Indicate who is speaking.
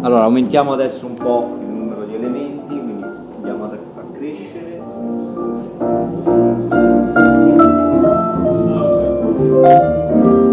Speaker 1: Allora, aumentiamo adesso un po' il numero di elementi, quindi andiamo a accrescere. Thank